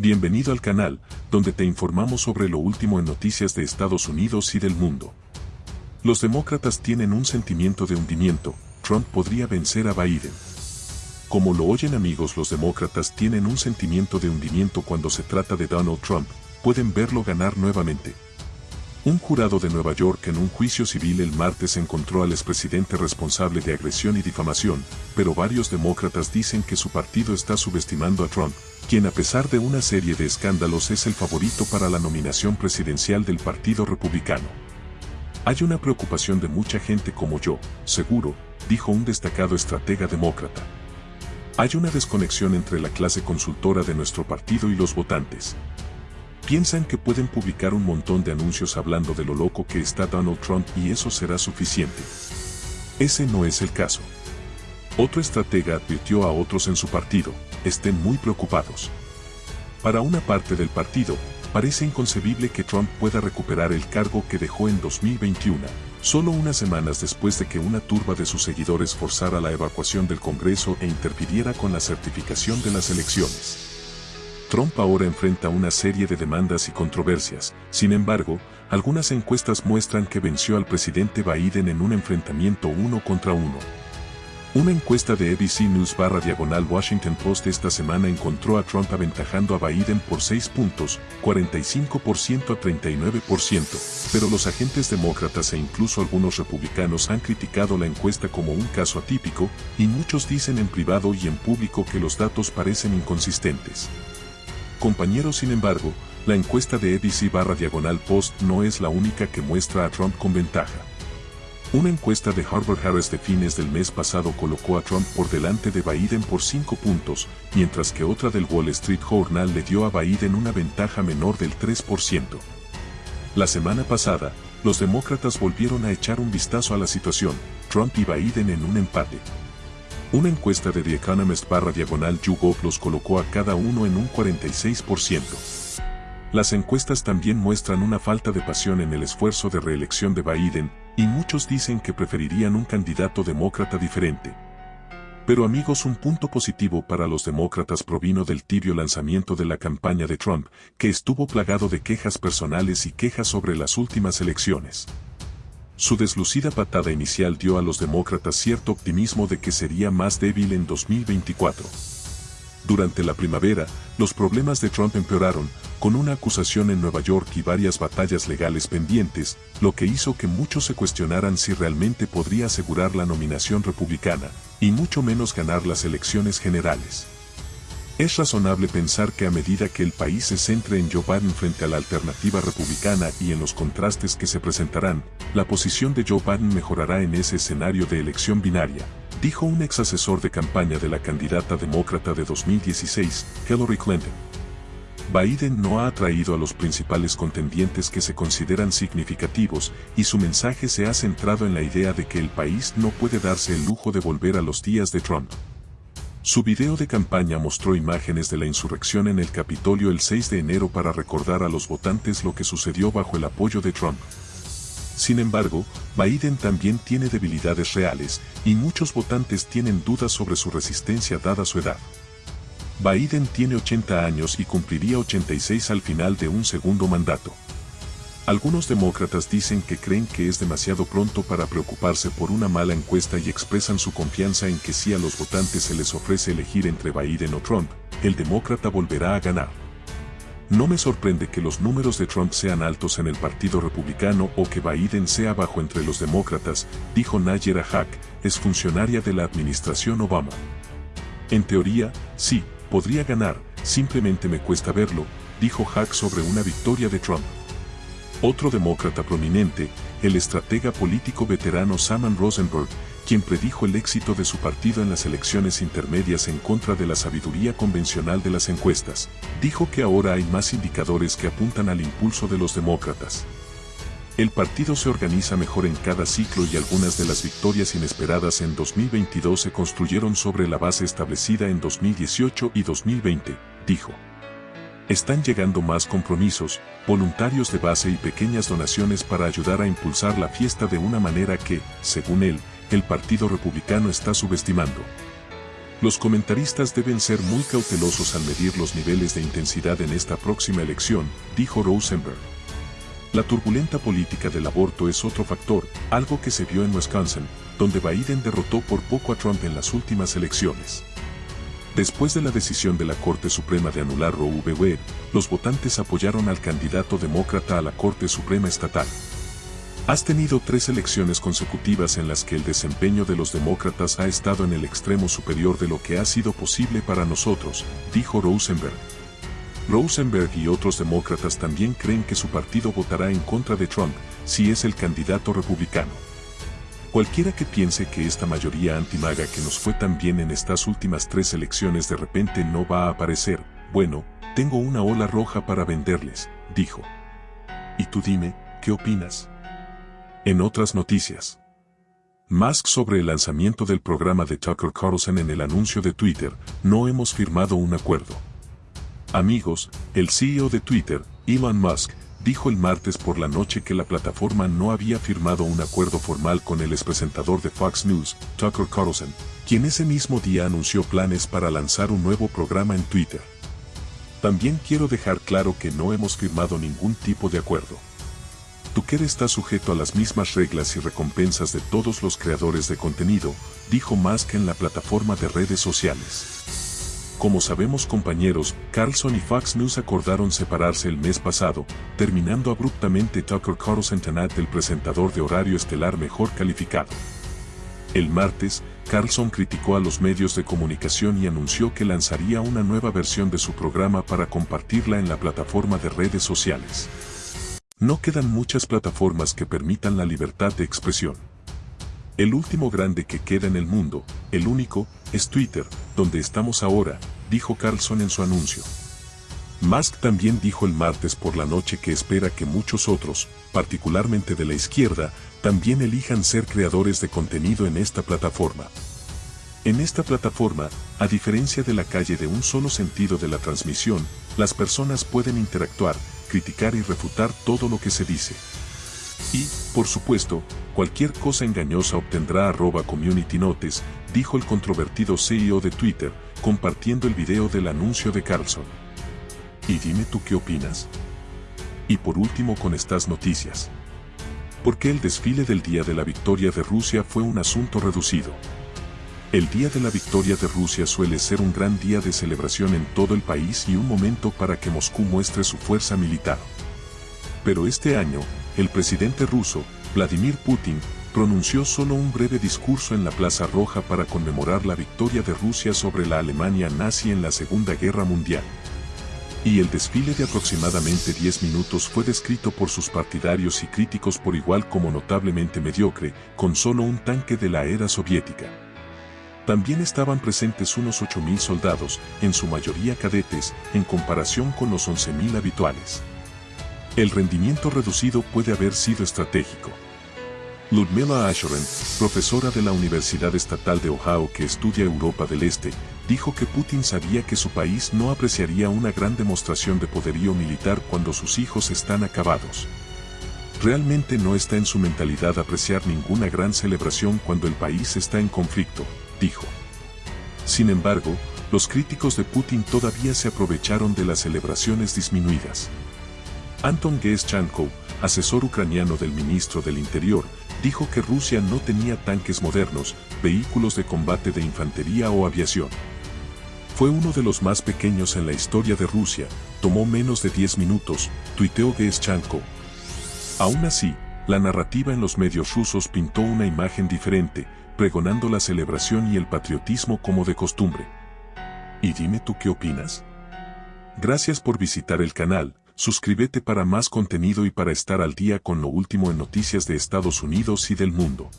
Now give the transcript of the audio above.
Bienvenido al canal, donde te informamos sobre lo último en noticias de Estados Unidos y del mundo. Los demócratas tienen un sentimiento de hundimiento, Trump podría vencer a Biden. Como lo oyen amigos los demócratas tienen un sentimiento de hundimiento cuando se trata de Donald Trump, pueden verlo ganar nuevamente. Un jurado de Nueva York en un juicio civil el martes encontró al expresidente responsable de agresión y difamación, pero varios demócratas dicen que su partido está subestimando a Trump, quien a pesar de una serie de escándalos es el favorito para la nominación presidencial del Partido Republicano. Hay una preocupación de mucha gente como yo, seguro, dijo un destacado estratega demócrata. Hay una desconexión entre la clase consultora de nuestro partido y los votantes. Piensan que pueden publicar un montón de anuncios hablando de lo loco que está Donald Trump y eso será suficiente. Ese no es el caso. Otro estratega advirtió a otros en su partido, estén muy preocupados. Para una parte del partido, parece inconcebible que Trump pueda recuperar el cargo que dejó en 2021, solo unas semanas después de que una turba de sus seguidores forzara la evacuación del Congreso e interfiriera con la certificación de las elecciones. Trump ahora enfrenta una serie de demandas y controversias, sin embargo, algunas encuestas muestran que venció al presidente Biden en un enfrentamiento uno contra uno. Una encuesta de ABC News barra diagonal Washington Post esta semana encontró a Trump aventajando a Biden por 6 puntos, 45% a 39%, pero los agentes demócratas e incluso algunos republicanos han criticado la encuesta como un caso atípico, y muchos dicen en privado y en público que los datos parecen inconsistentes. Compañeros sin embargo, la encuesta de ABC barra diagonal post no es la única que muestra a Trump con ventaja. Una encuesta de Harvard Harris de fines del mes pasado colocó a Trump por delante de Biden por 5 puntos, mientras que otra del Wall Street Journal le dio a Biden una ventaja menor del 3%. La semana pasada, los demócratas volvieron a echar un vistazo a la situación, Trump y Biden en un empate. Una encuesta de The Economist barra diagonal YouGov los colocó a cada uno en un 46%. Las encuestas también muestran una falta de pasión en el esfuerzo de reelección de Biden, y muchos dicen que preferirían un candidato demócrata diferente. Pero amigos un punto positivo para los demócratas provino del tibio lanzamiento de la campaña de Trump, que estuvo plagado de quejas personales y quejas sobre las últimas elecciones. Su deslucida patada inicial dio a los demócratas cierto optimismo de que sería más débil en 2024. Durante la primavera, los problemas de Trump empeoraron, con una acusación en Nueva York y varias batallas legales pendientes, lo que hizo que muchos se cuestionaran si realmente podría asegurar la nominación republicana, y mucho menos ganar las elecciones generales. Es razonable pensar que a medida que el país se centre en Joe Biden frente a la alternativa republicana y en los contrastes que se presentarán, la posición de Joe Biden mejorará en ese escenario de elección binaria, dijo un ex asesor de campaña de la candidata demócrata de 2016, Hillary Clinton. Biden no ha atraído a los principales contendientes que se consideran significativos y su mensaje se ha centrado en la idea de que el país no puede darse el lujo de volver a los días de Trump. Su video de campaña mostró imágenes de la insurrección en el Capitolio el 6 de enero para recordar a los votantes lo que sucedió bajo el apoyo de Trump. Sin embargo, Biden también tiene debilidades reales, y muchos votantes tienen dudas sobre su resistencia dada su edad. Biden tiene 80 años y cumpliría 86 al final de un segundo mandato. Algunos demócratas dicen que creen que es demasiado pronto para preocuparse por una mala encuesta y expresan su confianza en que si a los votantes se les ofrece elegir entre Biden o Trump, el demócrata volverá a ganar. No me sorprende que los números de Trump sean altos en el Partido Republicano o que Biden sea bajo entre los demócratas, dijo Nayera Hack, es funcionaria de la administración Obama. En teoría, sí, podría ganar, simplemente me cuesta verlo, dijo Hack sobre una victoria de Trump. Otro demócrata prominente, el estratega político veterano Saman Rosenberg, quien predijo el éxito de su partido en las elecciones intermedias en contra de la sabiduría convencional de las encuestas, dijo que ahora hay más indicadores que apuntan al impulso de los demócratas. El partido se organiza mejor en cada ciclo y algunas de las victorias inesperadas en 2022 se construyeron sobre la base establecida en 2018 y 2020, dijo. Están llegando más compromisos, voluntarios de base y pequeñas donaciones para ayudar a impulsar la fiesta de una manera que, según él, el Partido Republicano está subestimando. Los comentaristas deben ser muy cautelosos al medir los niveles de intensidad en esta próxima elección, dijo Rosenberg. La turbulenta política del aborto es otro factor, algo que se vio en Wisconsin, donde Biden derrotó por poco a Trump en las últimas elecciones. Después de la decisión de la Corte Suprema de anular Roe v. Wade, los votantes apoyaron al candidato demócrata a la Corte Suprema Estatal. Has tenido tres elecciones consecutivas en las que el desempeño de los demócratas ha estado en el extremo superior de lo que ha sido posible para nosotros, dijo Rosenberg. Rosenberg y otros demócratas también creen que su partido votará en contra de Trump si es el candidato republicano. Cualquiera que piense que esta mayoría antimaga que nos fue tan bien en estas últimas tres elecciones de repente no va a aparecer, bueno, tengo una ola roja para venderles, dijo. Y tú dime, ¿qué opinas? En otras noticias. Musk sobre el lanzamiento del programa de Tucker Carlson en el anuncio de Twitter, no hemos firmado un acuerdo. Amigos, el CEO de Twitter, Elon Musk, dijo el martes por la noche que la plataforma no había firmado un acuerdo formal con el expresentador de Fox News, Tucker Carlson, quien ese mismo día anunció planes para lanzar un nuevo programa en Twitter. También quiero dejar claro que no hemos firmado ningún tipo de acuerdo. Tucker está sujeto a las mismas reglas y recompensas de todos los creadores de contenido, dijo Musk en la plataforma de redes sociales. Como sabemos compañeros, Carlson y Fox News acordaron separarse el mes pasado, terminando abruptamente Tucker Carlson Tanat el presentador de horario estelar mejor calificado. El martes, Carlson criticó a los medios de comunicación y anunció que lanzaría una nueva versión de su programa para compartirla en la plataforma de redes sociales. No quedan muchas plataformas que permitan la libertad de expresión. El último grande que queda en el mundo, el único, es Twitter, donde estamos ahora, dijo Carlson en su anuncio. Musk también dijo el martes por la noche que espera que muchos otros, particularmente de la izquierda, también elijan ser creadores de contenido en esta plataforma. En esta plataforma, a diferencia de la calle de un solo sentido de la transmisión, las personas pueden interactuar, criticar y refutar todo lo que se dice. Y, por supuesto, cualquier cosa engañosa obtendrá arroba community notes, dijo el controvertido CEO de Twitter, compartiendo el video del anuncio de Carlson. Y dime tú qué opinas. Y por último con estas noticias. ¿Por qué el desfile del Día de la Victoria de Rusia fue un asunto reducido? El Día de la Victoria de Rusia suele ser un gran día de celebración en todo el país y un momento para que Moscú muestre su fuerza militar. Pero este año, el presidente ruso, Vladimir Putin, pronunció solo un breve discurso en la Plaza Roja para conmemorar la victoria de Rusia sobre la Alemania nazi en la Segunda Guerra Mundial. Y el desfile de aproximadamente 10 minutos fue descrito por sus partidarios y críticos por igual como notablemente mediocre, con solo un tanque de la era soviética. También estaban presentes unos 8.000 soldados, en su mayoría cadetes, en comparación con los 11.000 habituales. El rendimiento reducido puede haber sido estratégico. Ludmila Asherin, profesora de la Universidad Estatal de Ohio que estudia Europa del Este, dijo que Putin sabía que su país no apreciaría una gran demostración de poderío militar cuando sus hijos están acabados. Realmente no está en su mentalidad apreciar ninguna gran celebración cuando el país está en conflicto, dijo. Sin embargo, los críticos de Putin todavía se aprovecharon de las celebraciones disminuidas. Anton Geschanko, asesor ucraniano del ministro del Interior, dijo que Rusia no tenía tanques modernos, vehículos de combate de infantería o aviación. Fue uno de los más pequeños en la historia de Rusia, tomó menos de 10 minutos, tuiteó Geschanko. Aún así, la narrativa en los medios rusos pintó una imagen diferente, pregonando la celebración y el patriotismo como de costumbre. Y dime tú qué opinas. Gracias por visitar el canal, suscríbete para más contenido y para estar al día con lo último en noticias de Estados Unidos y del mundo.